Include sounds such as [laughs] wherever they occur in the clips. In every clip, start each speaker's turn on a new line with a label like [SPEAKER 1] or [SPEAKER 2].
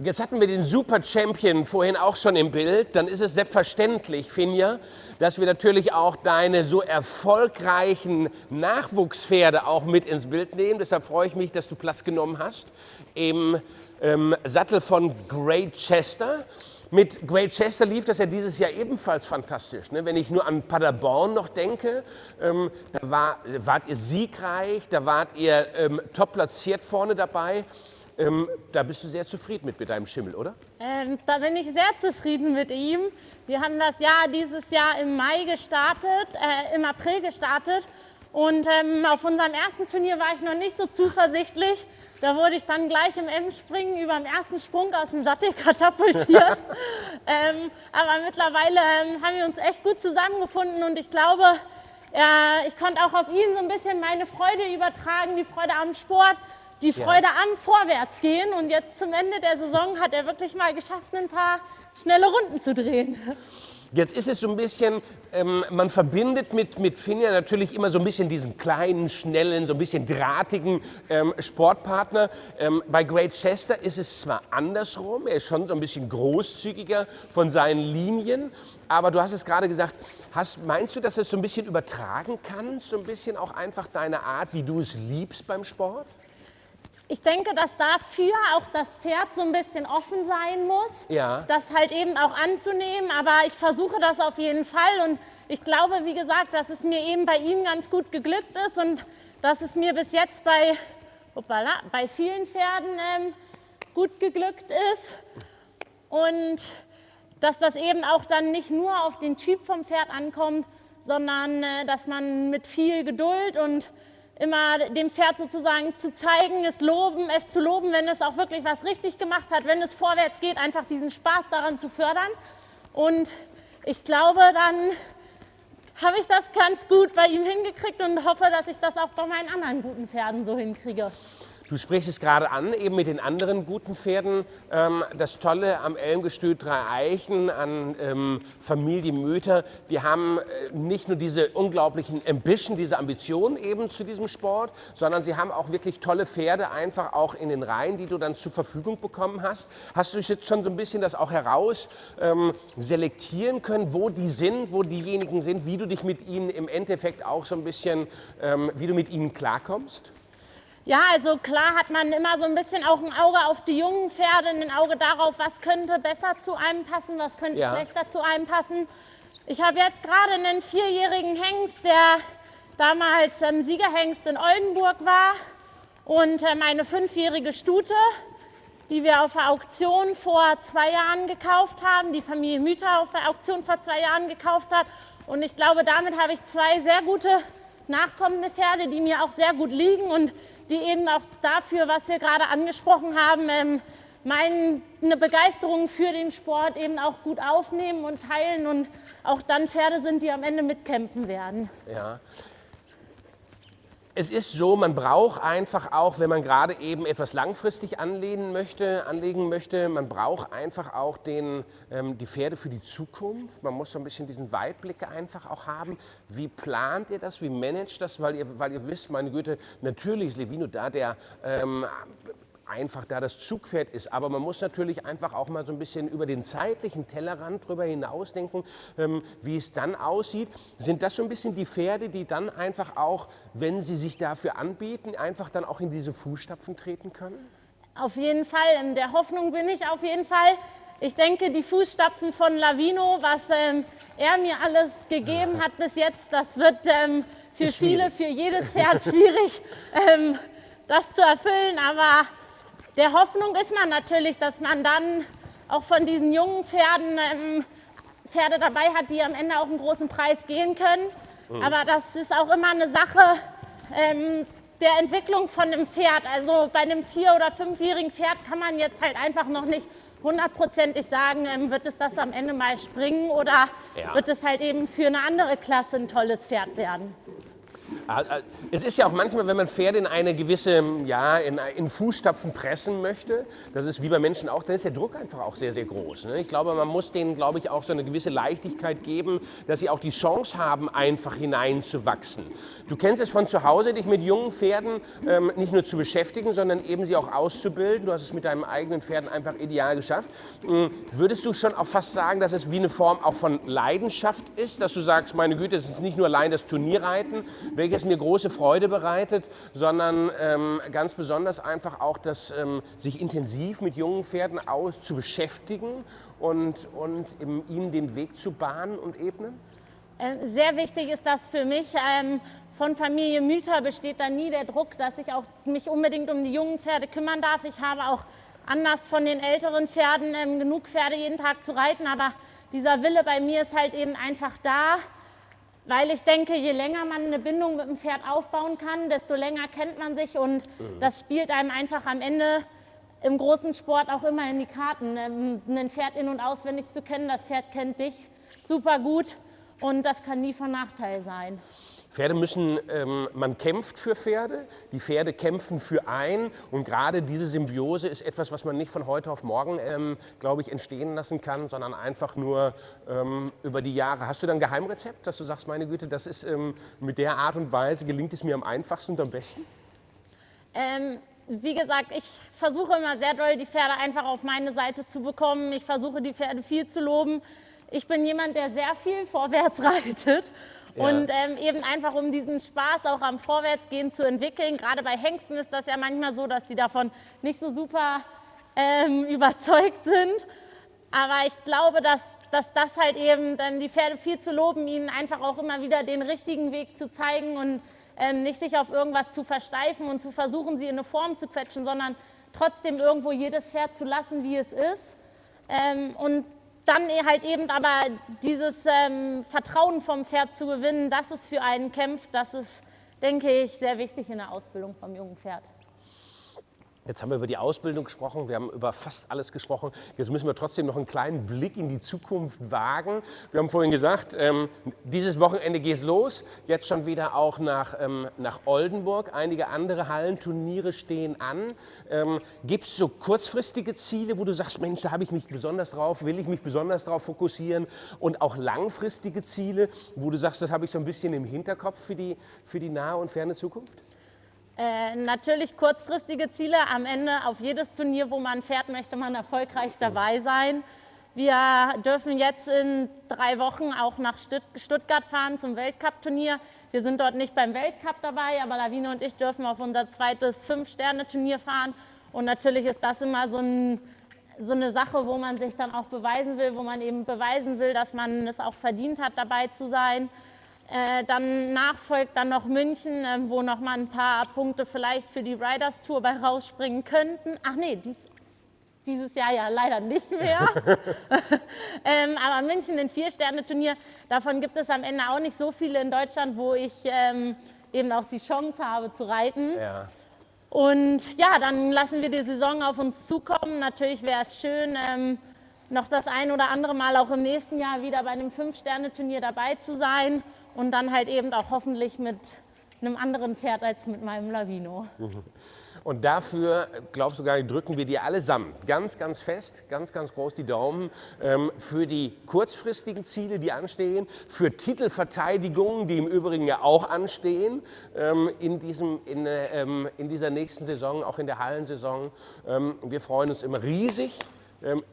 [SPEAKER 1] Jetzt hatten wir den Super Champion vorhin auch schon im Bild. Dann ist es selbstverständlich, Finja, dass wir natürlich auch deine so erfolgreichen Nachwuchspferde auch mit ins Bild nehmen. Deshalb freue ich mich, dass du Platz genommen hast im ähm, Sattel von Great Chester. Mit Great Chester lief das ja dieses Jahr ebenfalls fantastisch. Ne? Wenn ich nur an Paderborn noch denke, ähm, da war, wart ihr siegreich, da wart ihr ähm, top platziert vorne dabei. Ähm, da bist du sehr zufrieden mit, mit deinem Schimmel, oder?
[SPEAKER 2] Ähm, da bin ich sehr zufrieden mit ihm. Wir haben das Jahr dieses Jahr im Mai gestartet, äh, im April gestartet. Und ähm, auf unserem ersten Turnier war ich noch nicht so zuversichtlich. Da wurde ich dann gleich im M-Springen über dem ersten Sprung aus dem Sattel katapultiert. [laughs] ähm, aber mittlerweile ähm, haben wir uns echt gut zusammengefunden und ich glaube, äh, ich konnte auch auf ihn so ein bisschen meine Freude übertragen, die Freude am Sport, die Freude ja. am Vorwärtsgehen. Und jetzt zum Ende der Saison hat er wirklich mal geschafft, ein paar schnelle Runden zu drehen.
[SPEAKER 1] Jetzt ist es so ein bisschen, ähm, man verbindet mit, mit Finja natürlich immer so ein bisschen diesen kleinen, schnellen, so ein bisschen drahtigen ähm, Sportpartner. Ähm, bei Great Chester ist es zwar andersrum, er ist schon so ein bisschen großzügiger von seinen Linien, aber du hast es gerade gesagt, hast, meinst du, dass du es so ein bisschen übertragen kannst, so ein bisschen auch einfach deine Art, wie du es liebst beim Sport?
[SPEAKER 2] Ich denke, dass dafür auch das Pferd so ein bisschen offen sein muss, ja. das halt eben auch anzunehmen. Aber ich versuche das auf jeden Fall und ich glaube, wie gesagt, dass es mir eben bei ihm ganz gut geglückt ist und dass es mir bis jetzt bei, hoppala, bei vielen Pferden ähm, gut geglückt ist. Und dass das eben auch dann nicht nur auf den Typ vom Pferd ankommt, sondern äh, dass man mit viel Geduld und immer dem Pferd sozusagen zu zeigen, es loben, es zu loben, wenn es auch wirklich was richtig gemacht hat, wenn es vorwärts geht, einfach diesen Spaß daran zu fördern. Und ich glaube, dann habe ich das ganz gut bei ihm hingekriegt und hoffe, dass ich das auch bei meinen anderen guten Pferden so hinkriege.
[SPEAKER 1] Du sprichst es gerade an, eben mit den anderen guten Pferden. Ähm, das Tolle am Elmgestüt Drei Eichen, an ähm, Familie Möter, die haben äh, nicht nur diese unglaublichen Ambition, diese Ambition eben zu diesem Sport, sondern sie haben auch wirklich tolle Pferde einfach auch in den Reihen, die du dann zur Verfügung bekommen hast. Hast du jetzt schon so ein bisschen das auch heraus ähm, selektieren können, wo die sind, wo diejenigen sind, wie du dich mit ihnen im Endeffekt auch so ein bisschen, ähm, wie du mit ihnen klarkommst?
[SPEAKER 2] Ja, also klar hat man immer so ein bisschen auch ein Auge auf die jungen Pferde, ein Auge darauf, was könnte besser zu einem passen, was könnte ja. schlechter zu einem passen. Ich habe jetzt gerade einen vierjährigen Hengst, der damals ähm, Siegerhengst in Oldenburg war und äh, meine fünfjährige Stute, die wir auf der Auktion vor zwei Jahren gekauft haben, die Familie Müther auf der Auktion vor zwei Jahren gekauft hat. Und ich glaube, damit habe ich zwei sehr gute nachkommende Pferde, die mir auch sehr gut liegen und die eben auch dafür, was wir gerade angesprochen haben, ähm, meine Begeisterung für den Sport eben auch gut aufnehmen und teilen und auch dann Pferde sind, die am Ende mitkämpfen werden.
[SPEAKER 1] Ja es ist so, man braucht einfach auch, wenn man gerade eben etwas langfristig anlehnen möchte, anlegen möchte, man braucht einfach auch den, ähm, die Pferde für die Zukunft. Man muss so ein bisschen diesen Weitblick einfach auch haben. Wie plant ihr das? Wie managt das? Weil ihr, weil ihr wisst, meine Güte, natürlich ist Levino da, der ähm, einfach da das Zugpferd ist. Aber man muss natürlich einfach auch mal so ein bisschen über den zeitlichen Tellerrand drüber hinausdenken, ähm, wie es dann aussieht. Sind das so ein bisschen die Pferde, die dann einfach auch, wenn sie sich dafür anbieten, einfach dann auch in diese Fußstapfen treten können?
[SPEAKER 2] Auf jeden Fall. In der Hoffnung bin ich auf jeden Fall. Ich denke, die Fußstapfen von Lavino, was ähm, er mir alles gegeben hat bis jetzt, das wird ähm, für viele, für jedes Pferd [laughs] schwierig, ähm, das zu erfüllen. Aber der Hoffnung ist man natürlich, dass man dann auch von diesen jungen Pferden ähm, Pferde dabei hat, die am Ende auch einen großen Preis gehen können. Mhm. Aber das ist auch immer eine Sache ähm, der Entwicklung von einem Pferd. Also bei einem vier- oder fünfjährigen Pferd kann man jetzt halt einfach noch nicht hundertprozentig sagen, ähm, wird es das am Ende mal springen oder ja. wird es halt eben für eine andere Klasse ein tolles Pferd werden.
[SPEAKER 1] Ah, ah, es ist ja auch manchmal, wenn man Pferde in eine gewisse, ja, in, in Fußstapfen pressen möchte, das ist wie bei Menschen auch, dann ist der Druck einfach auch sehr, sehr groß. Ne? Ich glaube, man muss denen, glaube ich, auch so eine gewisse Leichtigkeit geben, dass sie auch die Chance haben, einfach hineinzuwachsen. Du kennst es von zu Hause, dich mit jungen Pferden ähm, nicht nur zu beschäftigen, sondern eben sie auch auszubilden. Du hast es mit deinen eigenen Pferden einfach ideal geschafft. Ähm, würdest du schon auch fast sagen, dass es wie eine Form auch von Leidenschaft ist, dass du sagst, meine Güte, es ist nicht nur allein das Turnierreiten, welches mir große Freude bereitet, sondern ähm, ganz besonders einfach auch das ähm, sich intensiv mit jungen Pferden aus zu beschäftigen und, und ihnen den Weg zu bahnen und ebnen?
[SPEAKER 2] Äh, sehr wichtig ist das für mich. Ähm, von Familie Müther besteht da nie der Druck, dass ich auch mich unbedingt um die jungen Pferde kümmern darf. Ich habe auch anders von den älteren Pferden ähm, genug Pferde jeden Tag zu reiten, aber dieser Wille bei mir ist halt eben einfach da, weil ich denke, je länger man eine Bindung mit dem Pferd aufbauen kann, desto länger kennt man sich und mhm. das spielt einem einfach am Ende im großen Sport auch immer in die Karten. Ähm, ein Pferd in- und auswendig zu kennen, das Pferd kennt dich super gut und das kann nie von Nachteil sein.
[SPEAKER 1] Pferde müssen, ähm, man kämpft für Pferde, die Pferde kämpfen für ein und gerade diese Symbiose ist etwas, was man nicht von heute auf morgen, ähm, glaube ich, entstehen lassen kann, sondern einfach nur ähm, über die Jahre. Hast du dann ein Geheimrezept, dass du sagst, meine Güte, das ist ähm, mit der Art und Weise gelingt es mir am einfachsten und am besten?
[SPEAKER 2] Ähm, wie gesagt, ich versuche immer sehr doll, die Pferde einfach auf meine Seite zu bekommen. Ich versuche, die Pferde viel zu loben. Ich bin jemand, der sehr viel vorwärts [laughs] reitet und ähm, eben einfach, um diesen Spaß auch am Vorwärtsgehen zu entwickeln. Gerade bei Hengsten ist das ja manchmal so, dass die davon nicht so super ähm, [laughs] überzeugt sind. Aber ich glaube, dass, dass das halt eben ähm, die Pferde viel zu loben, ihnen einfach auch immer wieder den richtigen Weg zu zeigen und ähm, nicht sich auf irgendwas zu versteifen und zu versuchen, sie in eine Form zu quetschen, sondern trotzdem irgendwo jedes Pferd zu lassen, wie es ist. Ähm, und dann halt eben aber dieses ähm, Vertrauen vom Pferd zu gewinnen, dass es für einen kämpft, das ist, denke ich, sehr wichtig in der Ausbildung vom jungen Pferd.
[SPEAKER 1] Jetzt haben wir über die Ausbildung gesprochen, wir haben über fast alles gesprochen. Jetzt müssen wir trotzdem noch einen kleinen Blick in die Zukunft wagen. Wir haben vorhin gesagt, ähm, dieses Wochenende geht es los. Jetzt schon wieder auch nach, ähm, nach Oldenburg. Einige andere Hallenturniere stehen an. Ähm, Gibt es so kurzfristige Ziele, wo du sagst, Mensch, da habe ich mich besonders drauf, will ich mich besonders drauf fokussieren? Und auch langfristige Ziele, wo du sagst, das habe ich so ein bisschen im Hinterkopf für die, für die nahe und ferne Zukunft?
[SPEAKER 2] Äh, natürlich kurzfristige Ziele. Am Ende auf jedes Turnier, wo man fährt, möchte man erfolgreich dabei sein. Wir dürfen jetzt in drei Wochen auch nach Stuttgart fahren zum Weltcup-Turnier. Wir sind dort nicht beim Weltcup dabei, aber Lawine und ich dürfen auf unser zweites Fünf-Sterne-Turnier fahren. Und natürlich ist das immer so, ein, so, eine Sache, wo man sich dann auch beweisen will, wo man eben beweisen will, dass man es auch verdient hat, dabei zu sein. Äh, dann nachfolgt dann noch München, äh, wo noch mal ein paar Punkte vielleicht für die Riders Tour bei rausspringen könnten. Ach nee, dies, dieses Jahr ja leider nicht mehr. [laughs] [laughs] ähm, aber München, ein Vier-Sterne-Turnier, davon gibt es am Ende auch nicht so viele in Deutschland, wo ich ähm, eben auch die Chance habe zu reiten. Ja. Und ja, dann lassen wir die Saison auf uns zukommen. Natürlich wäre es schön, ähm, noch das ein oder andere Mal auch im nächsten Jahr wieder bei einem Fünf-Sterne-Turnier dabei zu sein und dann halt eben auch hoffentlich mit einem anderen Pferd als mit meinem Lavino. [laughs]
[SPEAKER 1] Und dafür, glaubst du gar nicht, drücken wir dir allesamt ganz, ganz fest, ganz, ganz groß die Daumen ähm, für die kurzfristigen Ziele, die anstehen, für Titelverteidigungen, die im Übrigen ja auch anstehen ähm, in, diesem, in, äh, ähm, in dieser nächsten Saison, auch in der Hallensaison. Ähm, wir freuen uns immer riesig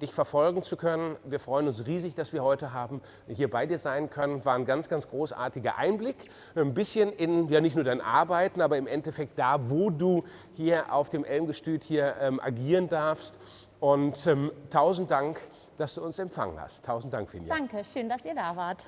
[SPEAKER 1] dich verfolgen zu können. Wir freuen uns riesig, dass wir heute haben hier bei dir sein können. War ein ganz, ganz großartiger Einblick. Ein bisschen in, ja nicht nur dein Arbeiten, aber im Endeffekt da, wo du hier auf dem Elmgestüt hier ähm, agieren darfst. Und ähm, tausend Dank, dass du uns empfangen hast. Tausend Dank, Finja.
[SPEAKER 2] Danke, schön, dass ihr da wart.